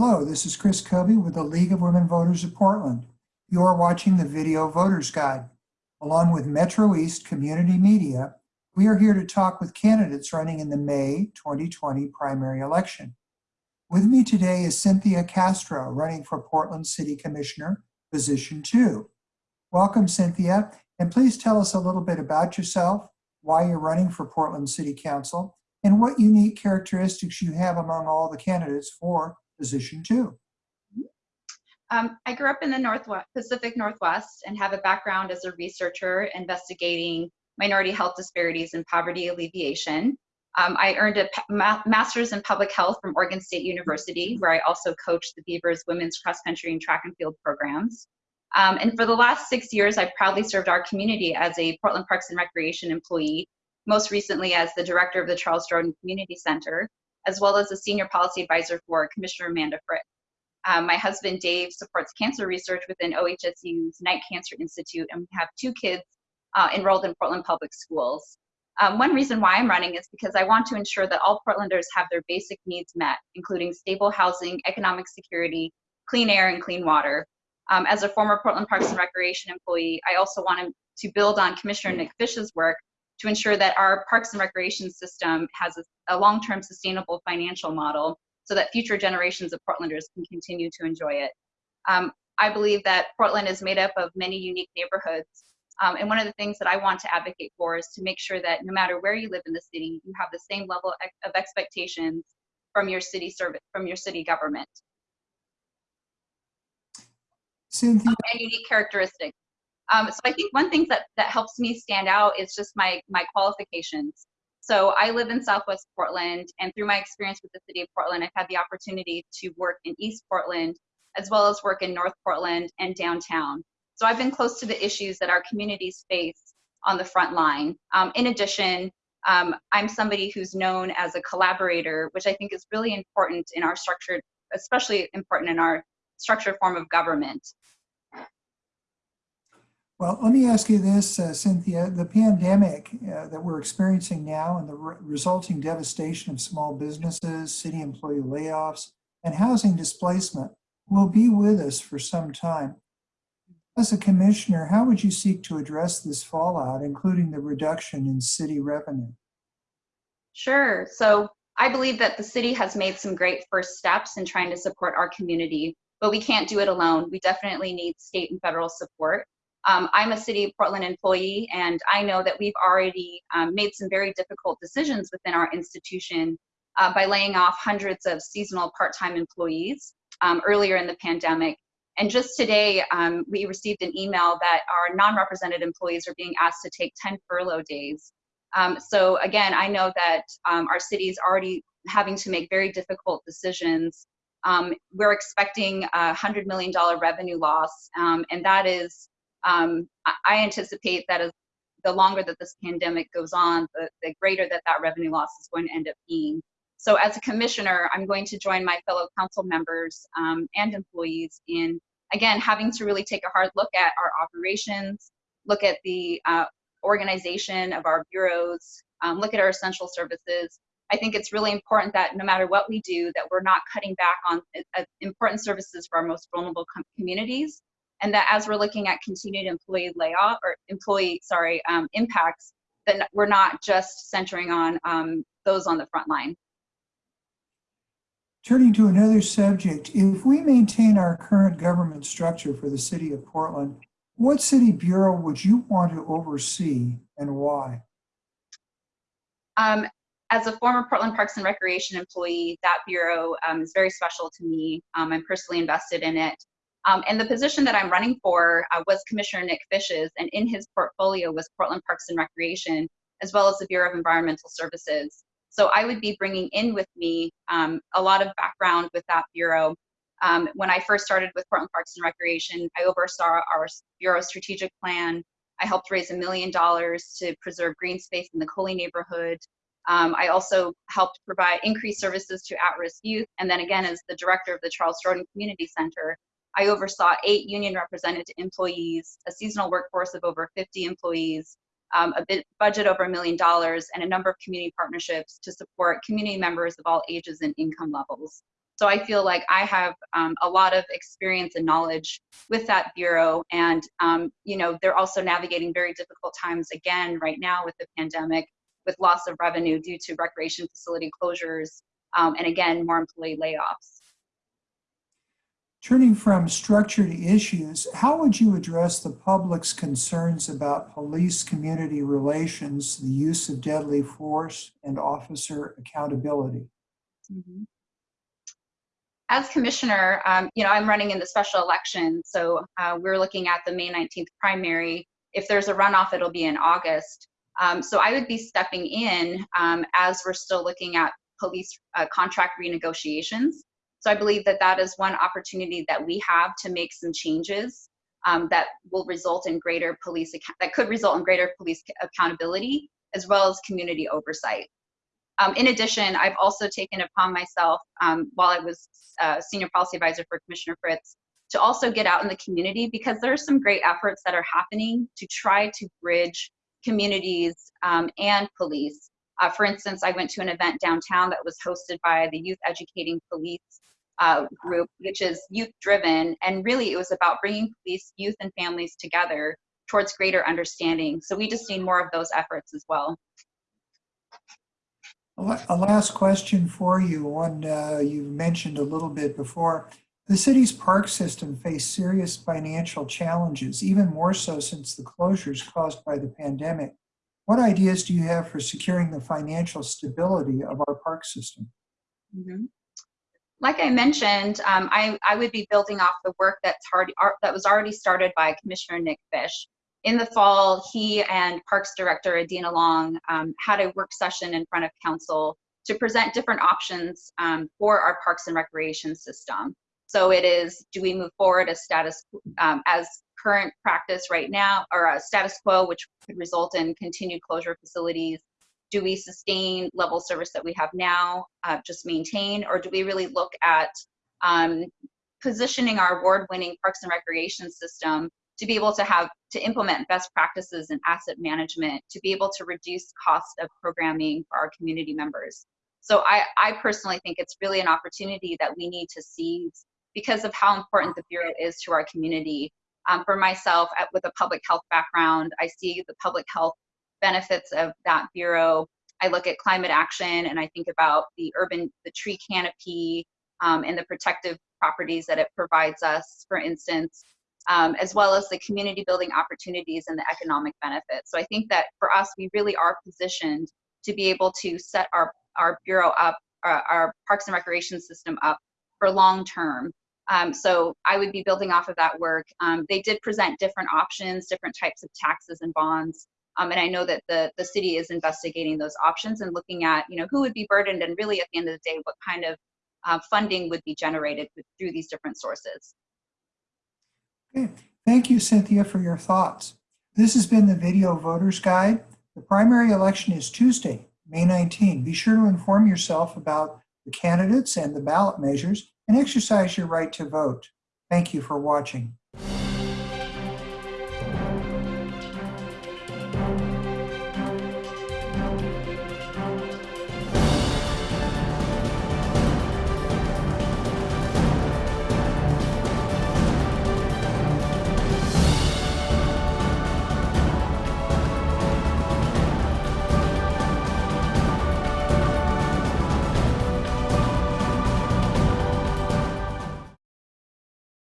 Hello, this is Chris Covey with the League of Women Voters of Portland. You are watching the Video Voters Guide. Along with Metro East Community Media, we are here to talk with candidates running in the May 2020 primary election. With me today is Cynthia Castro, running for Portland City Commissioner, position two. Welcome, Cynthia, and please tell us a little bit about yourself, why you're running for Portland City Council, and what unique characteristics you have among all the candidates for position two. Um, I grew up in the Northwest, Pacific Northwest and have a background as a researcher investigating minority health disparities and poverty alleviation. Um, I earned a ma master's in public health from Oregon State University, where I also coached the Beavers women's cross country and track and field programs. Um, and for the last six years, I've proudly served our community as a Portland Parks and Recreation employee, most recently as the director of the Charles Jordan Community Center, as well as a senior policy advisor for Commissioner Amanda Fritz. Um, my husband Dave supports cancer research within OHSU's Knight Cancer Institute, and we have two kids uh, enrolled in Portland Public Schools. Um, one reason why I'm running is because I want to ensure that all Portlanders have their basic needs met, including stable housing, economic security, clean air, and clean water. Um, as a former Portland Parks and Recreation employee, I also want to build on Commissioner Nick Fish's work to ensure that our Parks and Recreation system has a, a long-term sustainable financial model so that future generations of Portlanders can continue to enjoy it. Um, I believe that Portland is made up of many unique neighborhoods. Um, and one of the things that I want to advocate for is to make sure that no matter where you live in the city, you have the same level of expectations from your city service, from your city government. Cynthia. And unique characteristics. Um, so I think one thing that, that helps me stand out is just my, my qualifications. So I live in Southwest Portland, and through my experience with the city of Portland, I've had the opportunity to work in East Portland, as well as work in North Portland and downtown. So I've been close to the issues that our communities face on the front line. Um, in addition, um, I'm somebody who's known as a collaborator, which I think is really important in our structured, especially important in our structured form of government. Well, let me ask you this, uh, Cynthia. The pandemic uh, that we're experiencing now and the re resulting devastation of small businesses, city employee layoffs, and housing displacement will be with us for some time. As a commissioner, how would you seek to address this fallout, including the reduction in city revenue? Sure. So I believe that the city has made some great first steps in trying to support our community, but we can't do it alone. We definitely need state and federal support. Um, I'm a City of Portland employee, and I know that we've already um, made some very difficult decisions within our institution uh, by laying off hundreds of seasonal part-time employees um, earlier in the pandemic. And just today, um, we received an email that our non-represented employees are being asked to take 10 furlough days. Um, so again, I know that um, our city is already having to make very difficult decisions um, we're expecting a $100 million revenue loss, um, and that is um, I anticipate that as the longer that this pandemic goes on, the, the greater that that revenue loss is going to end up being. So as a commissioner, I'm going to join my fellow council members um, and employees in, again, having to really take a hard look at our operations, look at the uh, organization of our bureaus, um, look at our essential services. I think it's really important that no matter what we do, that we're not cutting back on uh, important services for our most vulnerable communities, and that as we're looking at continued employee layoff or employee, sorry, um, impacts, then we're not just centering on um, those on the front line. Turning to another subject, if we maintain our current government structure for the city of Portland, what city bureau would you want to oversee and why? Um, as a former Portland Parks and Recreation employee, that bureau um, is very special to me. Um, I'm personally invested in it. Um, and the position that I'm running for uh, was Commissioner Nick Fish's, and in his portfolio was Portland Parks and Recreation, as well as the Bureau of Environmental Services. So I would be bringing in with me um, a lot of background with that bureau. Um, when I first started with Portland Parks and Recreation, I oversaw our bureau strategic plan. I helped raise a million dollars to preserve green space in the Cully neighborhood. Um, I also helped provide increased services to at-risk youth. And then again, as the director of the Charles Jordan Community Center, I oversaw eight union represented employees, a seasonal workforce of over 50 employees, um, a budget over a million dollars, and a number of community partnerships to support community members of all ages and income levels. So I feel like I have um, a lot of experience and knowledge with that bureau. And, um, you know, they're also navigating very difficult times again right now with the pandemic, with loss of revenue due to recreation facility closures, um, and again, more employee layoffs. Turning from structure to issues, how would you address the public's concerns about police-community relations, the use of deadly force, and officer accountability? Mhm. As commissioner, um, you know, I'm running in the special election, so uh, we're looking at the May 19th primary. If there's a runoff, it'll be in August. Um, so I would be stepping in um, as we're still looking at police uh, contract renegotiations. So I believe that that is one opportunity that we have to make some changes um, that will result in greater police, that could result in greater police accountability as well as community oversight. Um, in addition, I've also taken upon myself, um, while I was uh, senior policy advisor for Commissioner Fritz, to also get out in the community because there are some great efforts that are happening to try to bridge communities um, and police. Uh, for instance, I went to an event downtown that was hosted by the Youth Educating Police uh, group, which is youth driven. And really, it was about bringing police, youth, and families together towards greater understanding. So we just need more of those efforts as well. A last question for you, one uh, you mentioned a little bit before. The city's park system faced serious financial challenges, even more so since the closures caused by the pandemic. What ideas do you have for securing the financial stability of our park system? Mhm. Like I mentioned, um, I, I would be building off the work that's ar- that was already started by Commissioner Nick Fish. In the fall, he and Parks Director Adena Long um, had a work session in front of council to present different options um, for our parks and recreation system. So it is, do we move forward as status, um, as current practice right now, or a status quo, which could result in continued closure of facilities? Do we sustain level service that we have now, uh, just maintain, or do we really look at um, positioning our award-winning parks and recreation system to be able to have to implement best practices in asset management, to be able to reduce cost of programming for our community members. So I, I personally think it's really an opportunity that we need to seize because of how important the Bureau is to our community. Um, for myself, at, with a public health background, I see the public health benefits of that bureau. I look at climate action and I think about the urban, the tree canopy um, and the protective properties that it provides us, for instance, um, as well as the community building opportunities and the economic benefits. So I think that for us, we really are positioned to be able to set our, our bureau up, uh, our parks and recreation system up for long term. Um, so I would be building off of that work. Um, they did present different options, different types of taxes and bonds. Um, and I know that the, the city is investigating those options and looking at, you know, who would be burdened and really at the end of the day, what kind of uh, funding would be generated through these different sources. Okay, thank you, Cynthia, for your thoughts. This has been the Video Voters Guide. The primary election is Tuesday, May 19. Be sure to inform yourself about the candidates and the ballot measures and exercise your right to vote. Thank you for watching.